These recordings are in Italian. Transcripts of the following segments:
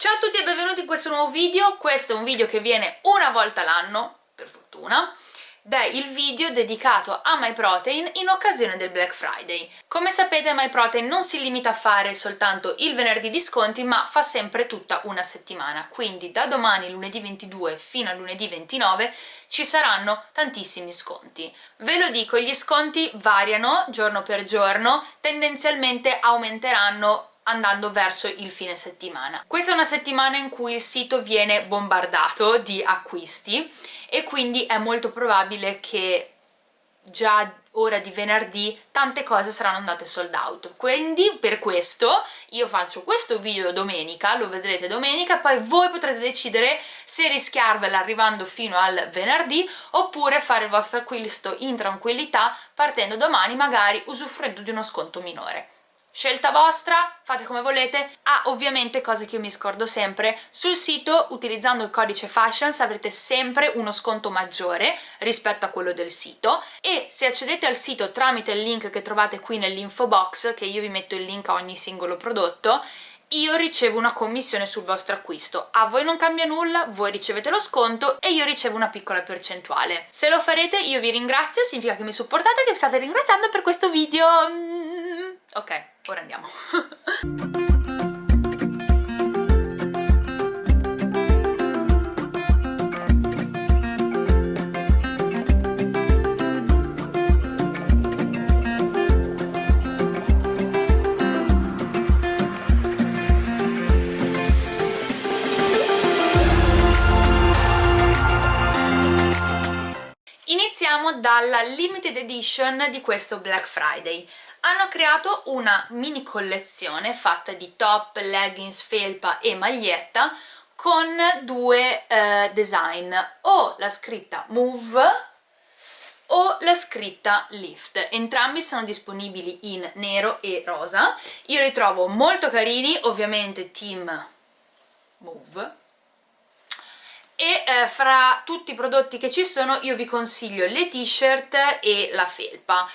Ciao a tutti e benvenuti in questo nuovo video, questo è un video che viene una volta l'anno, per fortuna, ed è il video dedicato a MyProtein in occasione del Black Friday. Come sapete MyProtein non si limita a fare soltanto il venerdì di sconti, ma fa sempre tutta una settimana, quindi da domani lunedì 22 fino a lunedì 29 ci saranno tantissimi sconti. Ve lo dico, gli sconti variano giorno per giorno, tendenzialmente aumenteranno andando verso il fine settimana. Questa è una settimana in cui il sito viene bombardato di acquisti e quindi è molto probabile che già ora di venerdì tante cose saranno andate sold out quindi per questo io faccio questo video domenica lo vedrete domenica poi voi potrete decidere se rischiarvela arrivando fino al venerdì oppure fare il vostro acquisto in tranquillità partendo domani magari usufruendo di uno sconto minore Scelta vostra, fate come volete. Ah, ovviamente, cose che io mi scordo sempre, sul sito utilizzando il codice Fashions avrete sempre uno sconto maggiore rispetto a quello del sito e se accedete al sito tramite il link che trovate qui nell'info box, che io vi metto il link a ogni singolo prodotto, io ricevo una commissione sul vostro acquisto. A voi non cambia nulla, voi ricevete lo sconto e io ricevo una piccola percentuale. Se lo farete io vi ringrazio, significa che mi supportate e che mi state ringraziando per questo video. Mm, ok, ora andiamo. Iniziamo dalla limited edition di questo Black Friday hanno creato una mini collezione fatta di top, leggings, felpa e maglietta con due eh, design, o la scritta Move o la scritta Lift. Entrambi sono disponibili in nero e rosa. Io li trovo molto carini, ovviamente team Move. E eh, fra tutti i prodotti che ci sono io vi consiglio le t-shirt e la felpa.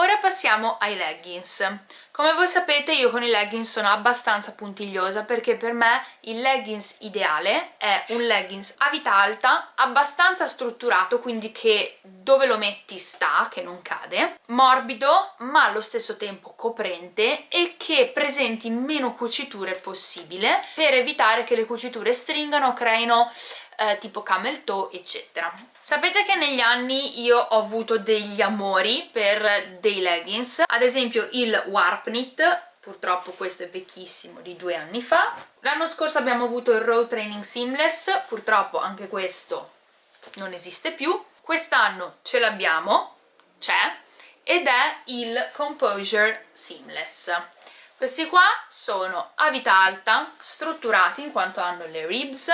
Ora passiamo ai leggings. Come voi sapete io con i leggings sono abbastanza puntigliosa perché per me il leggings ideale è un leggings a vita alta, abbastanza strutturato, quindi che dove lo metti sta, che non cade, morbido ma allo stesso tempo coprente e che presenti meno cuciture possibile per evitare che le cuciture stringano o creino eh, tipo camel toe eccetera. Sapete che negli anni io ho avuto degli amori per dei leggings? Ad esempio il warp knit purtroppo questo è vecchissimo di due anni fa. L'anno scorso abbiamo avuto il road training seamless purtroppo anche questo non esiste più. Quest'anno ce l'abbiamo c'è ed è il composure seamless. Questi qua sono a vita alta strutturati in quanto hanno le ribs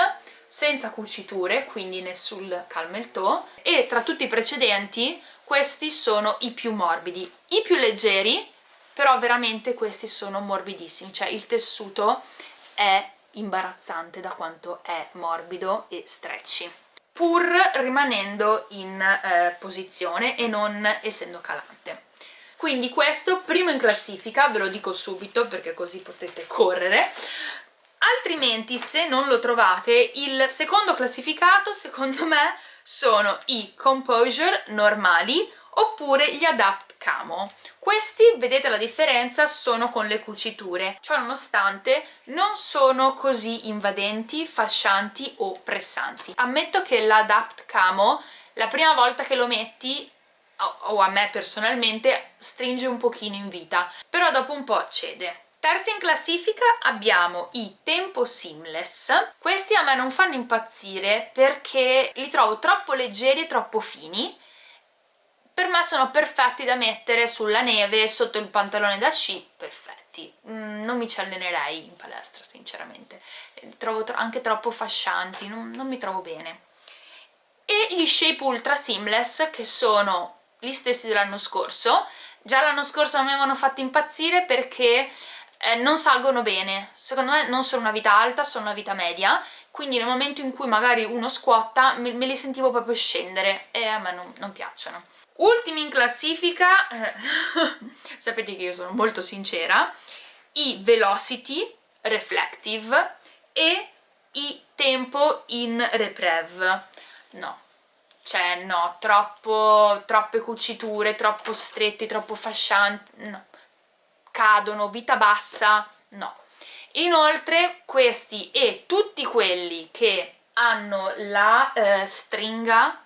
senza cuciture, quindi nessun camel toe, e tra tutti i precedenti questi sono i più morbidi. I più leggeri, però veramente questi sono morbidissimi, cioè il tessuto è imbarazzante da quanto è morbido e stretchy pur rimanendo in eh, posizione e non essendo calante quindi questo primo in classifica ve lo dico subito perché così potete correre altrimenti se non lo trovate il secondo classificato secondo me sono i composure normali oppure gli adapt camo. Questi vedete la differenza sono con le cuciture. Ciò nonostante non sono così invadenti fascianti o pressanti. Ammetto che l'adapt camo la prima volta che lo metti o a me personalmente stringe un pochino in vita. Però dopo un po' cede Terzi in classifica abbiamo i Tempo Seamless. Questi a me non fanno impazzire perché li trovo troppo leggeri e troppo fini. Per me sono perfetti da mettere sulla neve, sotto il pantalone da sci, perfetti. Mm, non mi ci allenerei in palestra, sinceramente. Li trovo tro anche troppo fascianti, non, non mi trovo bene. E gli Shape Ultra Seamless, che sono gli stessi dell'anno scorso. Già l'anno scorso mi avevano fatto impazzire perché eh, non salgono bene, secondo me non sono una vita alta, sono una vita media, quindi nel momento in cui magari uno squatta me, me li sentivo proprio scendere e a me non, non piacciono. Ultimi in classifica, eh, sapete che io sono molto sincera, i Velocity Reflective e i tempo in reprev no cioè no, troppo, troppe cuciture, troppo stretti, troppo fascianti, no. Cadono, vita bassa, no. Inoltre questi e tutti quelli che hanno la eh, stringa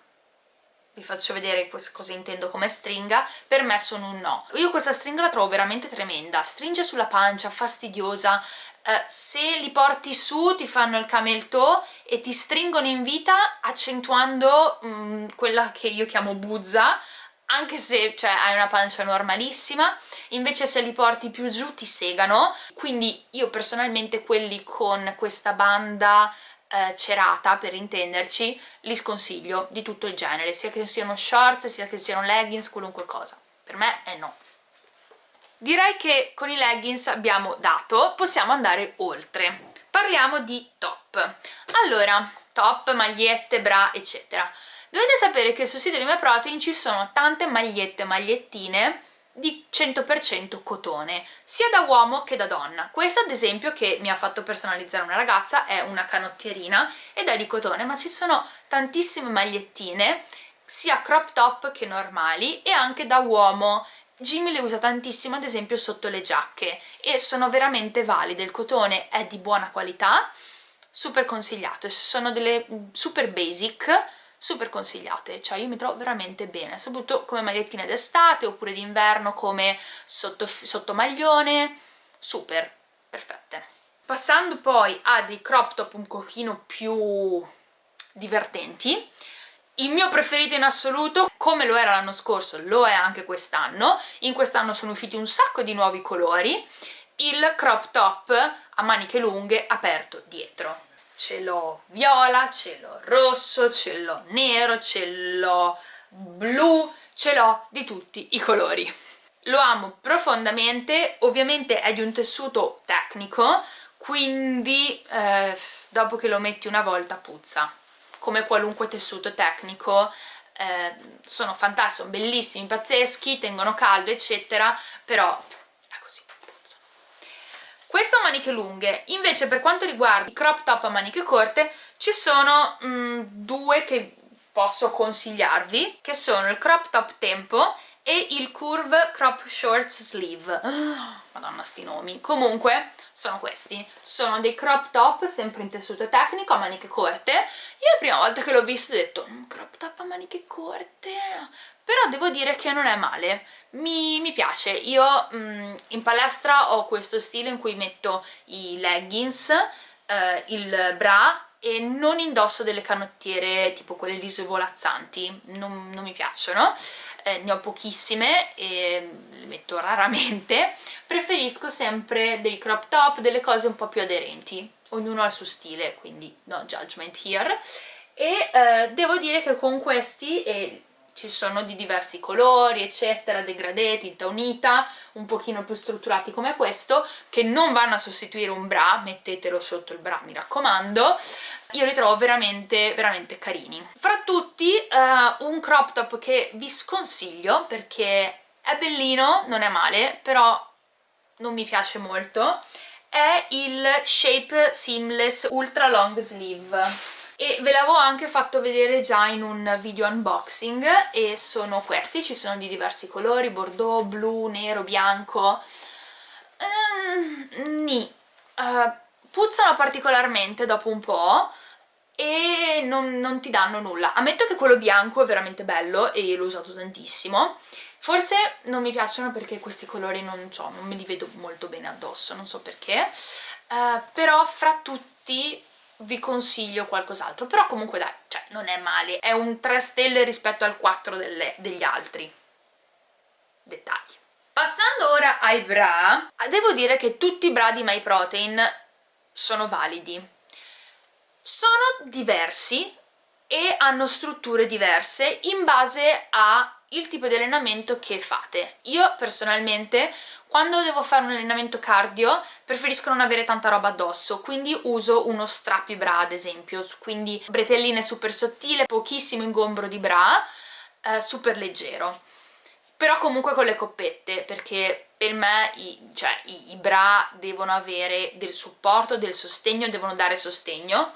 vi faccio vedere cosa intendo come stringa, per me sono un no. Io questa stringa la trovo veramente tremenda, stringe sulla pancia, fastidiosa, eh, se li porti su ti fanno il camel toe e ti stringono in vita accentuando mh, mm, quella che io chiamo buzza, anche se cioè, hai una pancia normalissima, invece se li porti più giù ti segano, quindi io personalmente quelli con questa banda eh, cerata per intenderci li sconsiglio di tutto il genere sia che siano shorts sia che siano leggings qualunque cosa. Per me è no. Direi che con i leggings abbiamo dato possiamo andare oltre. Parliamo di top. Allora top, magliette, bra eccetera dovete sapere che sul sito di MyProtein ci sono tante magliette, magliettine di 100% cotone, sia da uomo che da donna. Questa ad esempio che mi ha fatto personalizzare una ragazza è una canottierina ed è di cotone, ma ci sono tantissime magliettine, sia crop top che normali e anche da uomo. Jimmy le usa tantissimo ad esempio sotto le giacche e sono veramente valide, il cotone è di buona qualità, super consigliato, sono delle super basic, super consigliate, cioè io mi trovo veramente bene, soprattutto come magliettine d'estate oppure d'inverno come sotto, sotto super, perfette. Passando poi a dei crop top un pochino più divertenti, il mio preferito in assoluto, come lo era l'anno scorso, lo è anche quest'anno, in quest'anno sono usciti un sacco di nuovi colori, il crop top a maniche lunghe aperto dietro ce l'ho viola, ce l'ho rosso, ce l'ho nero, ce l'ho blu, ce l'ho di tutti i colori. Lo amo profondamente, ovviamente è di un tessuto tecnico, quindi eh, dopo che lo metti una volta puzza, come qualunque tessuto tecnico, eh, sono fantastici, sono bellissimi, pazzeschi, tengono caldo eccetera, però questo a maniche lunghe, invece per quanto riguarda i crop top a maniche corte ci sono mm, due che posso consigliarvi, che sono il crop top tempo e il curve crop shorts sleeve. madonna sti nomi. Comunque sono questi, sono dei crop top sempre in tessuto tecnico a maniche corte. Io la prima volta che l'ho visto ho detto mm, crop top a maniche corte, devo dire che non è male, mi, mi piace. Io mh, mm, in palestra ho questo stile in cui metto i leggings, eh, il bra e non indosso delle canottiere tipo quelle lise volazzanti, non, non mi piacciono, eh, ne ho pochissime e le metto raramente, preferisco sempre dei crop top, delle cose un po' più aderenti, ognuno ha il suo stile, quindi no judgment here, e eh, devo dire che con questi e ci sono di diversi colori eccetera, degradé, tinta unita, un pochino più strutturati come questo che non vanno a sostituire un bra, mettetelo sotto il bra mi raccomando. Io li trovo veramente veramente carini. Fra tutti uh, un crop top che vi sconsiglio perché è bellino, non è male però non mi piace molto è il Shape Seamless Ultra Long Sleeve e ve l'avevo anche fatto vedere già in un video unboxing e sono questi, ci sono di diversi colori, bordeaux, blu, nero, bianco. Mm, ni. Uh, puzzano particolarmente dopo un po' e non, non ti danno nulla. Ammetto che quello bianco è veramente bello e l'ho usato tantissimo. Forse non mi piacciono perché questi colori non so, non me li vedo molto bene addosso, non so perché, uh, però fra tutti vi consiglio qualcos'altro però comunque dai, cioè non è male è un 3 stelle rispetto al 4 delle, degli altri. Dettagli. Passando ora ai bra devo dire che tutti i bra di MyProtein sono validi. Sono diversi e hanno strutture diverse in base al tipo di allenamento che fate. Io personalmente quando devo fare un allenamento cardio preferisco non avere tanta roba addosso, quindi uso uno strappi bra ad esempio, quindi bretelline super sottile, pochissimo ingombro di bra, eh, super leggero. però comunque con le coppette perché per me i, cioè, i bra devono avere del supporto, del sostegno, devono dare sostegno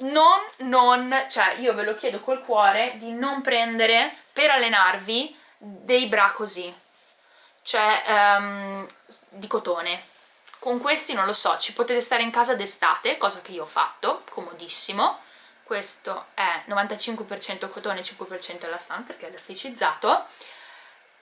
non, non, cioè io ve lo chiedo col cuore di non prendere per allenarvi dei bra così. Cioè um, di cotone. Con questi non lo so, ci potete stare in casa d'estate, cosa che io ho fatto, comodissimo. Questo è 95% cotone e 5% elastan perché è elasticizzato.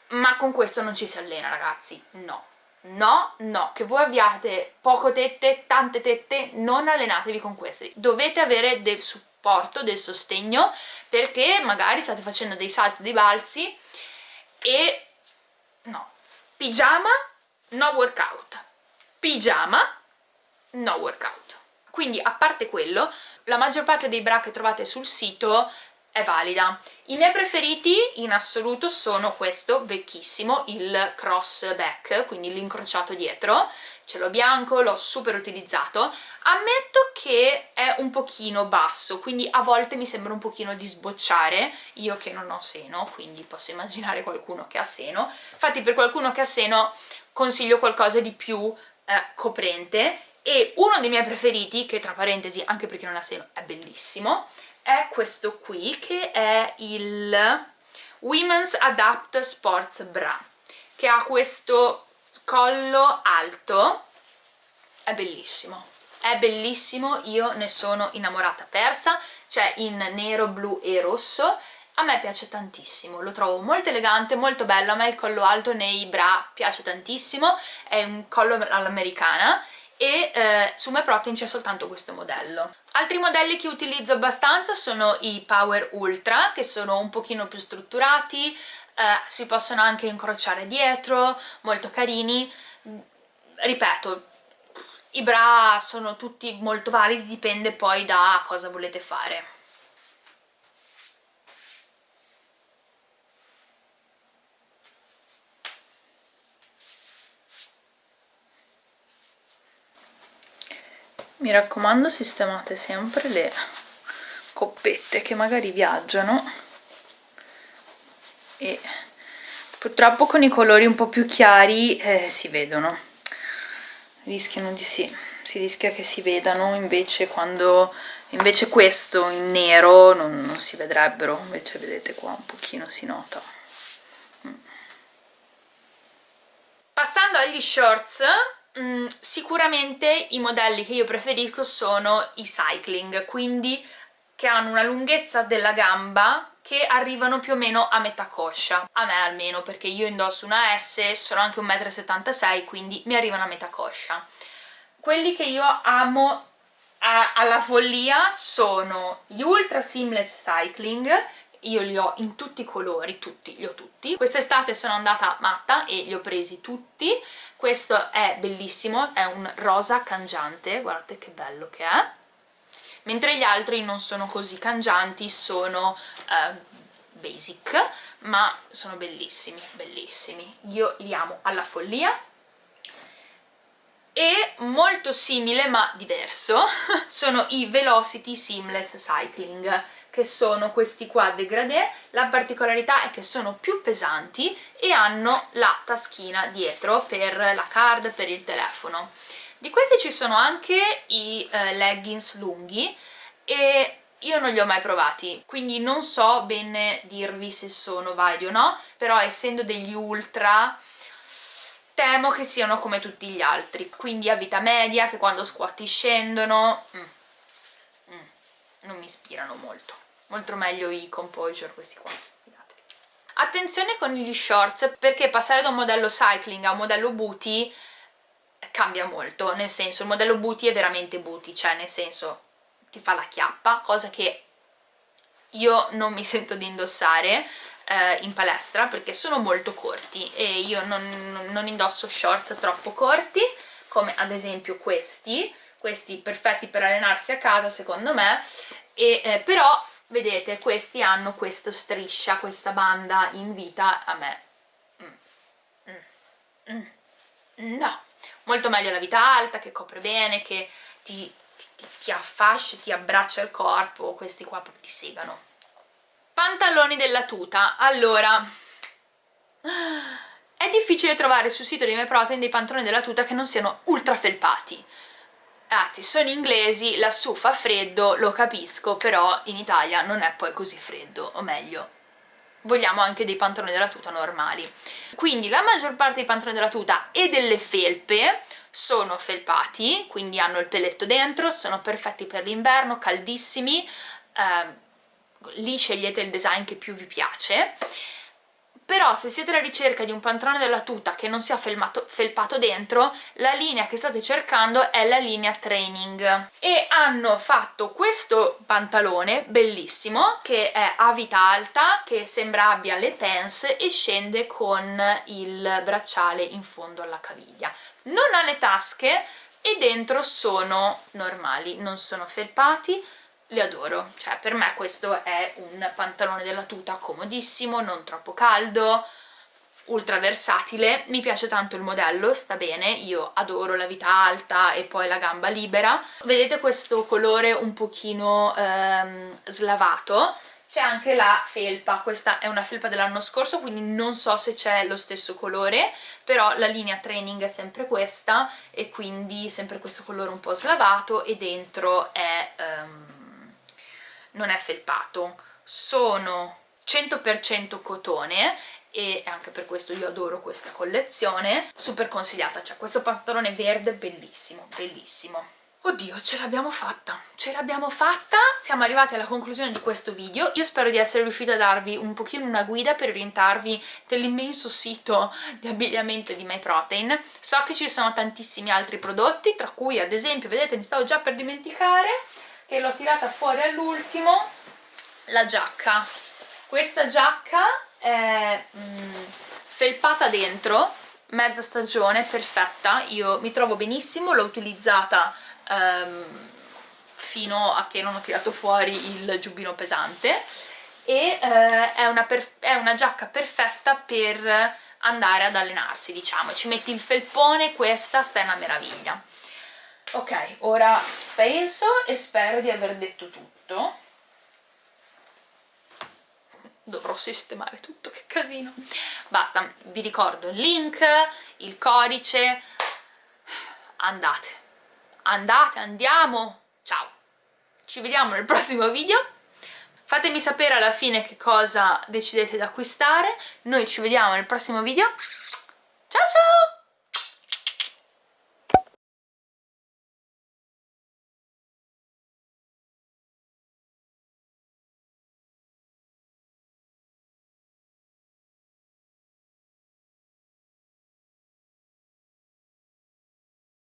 Ma con questo non ci si allena ragazzi, no no, no, che voi abbiate poco tette, tante tette, non allenatevi con questi dovete avere del supporto, del sostegno perché magari state facendo dei salti, dei balzi e no, pigiama, no workout. Pigiama, no workout. Quindi a parte quello la maggior parte dei bra che trovate sul sito è valida. I miei preferiti in assoluto sono questo vecchissimo, il cross back, quindi l'incrociato dietro, ce l'ho bianco, l'ho super utilizzato. Ammetto che è un pochino basso, quindi a volte mi sembra un pochino di sbocciare, io che non ho seno, quindi posso immaginare qualcuno che ha seno. Infatti per qualcuno che ha seno consiglio qualcosa di più eh, coprente e uno dei miei preferiti, che tra parentesi anche perché non ha seno è bellissimo, è questo qui che è il Women's Adapt Sports Bra che ha questo collo alto. È bellissimo. È bellissimo, io ne sono innamorata persa, c'è in nero, blu e rosso. A me piace tantissimo, lo trovo molto elegante, molto bello, a me il collo alto nei bra piace tantissimo, è un collo all'americana. E eh, su MyProtein c'è soltanto questo modello. Altri modelli che utilizzo abbastanza sono i Power Ultra, che sono un pochino più strutturati, eh, si possono anche incrociare dietro, molto carini. Ripeto, i bra sono tutti molto validi, dipende poi da cosa volete fare. Mi raccomando sistemate sempre le coppette che magari viaggiano e purtroppo con i colori un po' più chiari eh, si vedono rischiano di sì si rischia che si vedano invece quando invece questo in nero non, non si vedrebbero invece vedete qua un pochino si nota mm. passando agli shorts Mm, sicuramente i modelli che io preferisco sono i cycling, quindi che hanno una lunghezza della gamba che arrivano più o meno a metà coscia, a me almeno perché io indosso una S, sono anche 1,76 m quindi mi arrivano a metà coscia. Quelli che io amo alla follia sono gli Ultra Seamless Cycling io li ho in tutti i colori, tutti, li ho tutti. Quest'estate sono andata matta e li ho presi tutti. Questo è bellissimo, è un rosa cangiante, guardate che bello che è. Mentre gli altri non sono così cangianti, sono uh, basic, ma sono bellissimi, bellissimi. Io li amo alla follia. E molto simile ma diverso sono i Velocity Seamless Cycling che sono questi qua degradé, la particolarità è che sono più pesanti e hanno la taschina dietro per la card, per il telefono. Di questi ci sono anche i eh, leggings lunghi e io non li ho mai provati, quindi non so bene dirvi se sono validi o no, però essendo degli ultra temo che siano come tutti gli altri, quindi a vita media che quando squatti scendono mm, non mi ispirano molto. Molto meglio i composure questi qua attenzione con gli shorts perché passare da un modello cycling a un modello booty cambia molto. Nel senso il modello booty è veramente booty cioè nel senso ti fa la chiappa cosa che io non mi sento di indossare eh, in palestra perché sono molto corti e io non, non indosso shorts troppo corti come ad esempio questi questi perfetti per allenarsi a casa secondo me e, eh, però vedete questi hanno questa striscia, questa banda in vita a me mm. Mm. Mm. no, molto meglio la vita alta che copre bene, che ti, ti, ti affascia, ti abbraccia il corpo, questi qua ti segano pantaloni della tuta, allora È difficile trovare sul sito di MyProtein dei pantaloni della tuta che non siano ultra felpati. Anzi, sono inglesi, lassù fa freddo, lo capisco, però in Italia non è poi così freddo, o meglio, vogliamo anche dei pantaloni della tuta normali. Quindi la maggior parte dei pantaloni della tuta e delle felpe sono felpati, quindi hanno il pelletto dentro, sono perfetti per l'inverno, caldissimi, eh, lì scegliete il design che più vi piace però se siete alla ricerca di un pantalone della tuta che non sia felmato, felpato dentro la linea che state cercando è la linea training. E hanno fatto questo pantalone bellissimo che è a vita alta che sembra abbia le pants e scende con il bracciale in fondo alla caviglia. Non ha le tasche e dentro sono normali, non sono felpati li adoro, cioè per me questo è un pantalone della tuta comodissimo, non troppo caldo, ultra versatile, mi piace tanto il modello, sta bene, io adoro la vita alta e poi la gamba libera. Vedete questo colore un pochino ehm, slavato? C'è anche la felpa, questa è una felpa dell'anno scorso quindi non so se c'è lo stesso colore, però la linea training è sempre questa e quindi sempre questo colore un po' slavato e dentro è... Um, non è felpato, sono 100% cotone e anche per questo io adoro questa collezione, super consigliata, cioè questo pantalone verde bellissimo, bellissimo. Oddio, ce l'abbiamo fatta, ce l'abbiamo fatta, siamo arrivati alla conclusione di questo video, io spero di essere riuscita a darvi un pochino una guida per orientarvi dell'immenso sito di abbigliamento di MyProtein, so che ci sono tantissimi altri prodotti, tra cui ad esempio, vedete mi stavo già per dimenticare, che l'ho tirata fuori all'ultimo la giacca. Questa giacca è mm, felpata dentro mezza stagione, perfetta. Io mi trovo benissimo, l'ho utilizzata um, fino a che non ho tirato fuori il giubbino pesante. E uh, è, una è una giacca perfetta per andare ad allenarsi diciamo, ci metti il felpone, questa sta una meraviglia ok ora penso e spero di aver detto tutto. Dovrò sistemare tutto, che casino. Basta, vi ricordo il link il codice. Andate. Andate, andiamo. Ciao. Ci vediamo nel prossimo video. Fatemi sapere alla fine che cosa decidete di acquistare. Noi ci vediamo nel prossimo video. Ciao ciao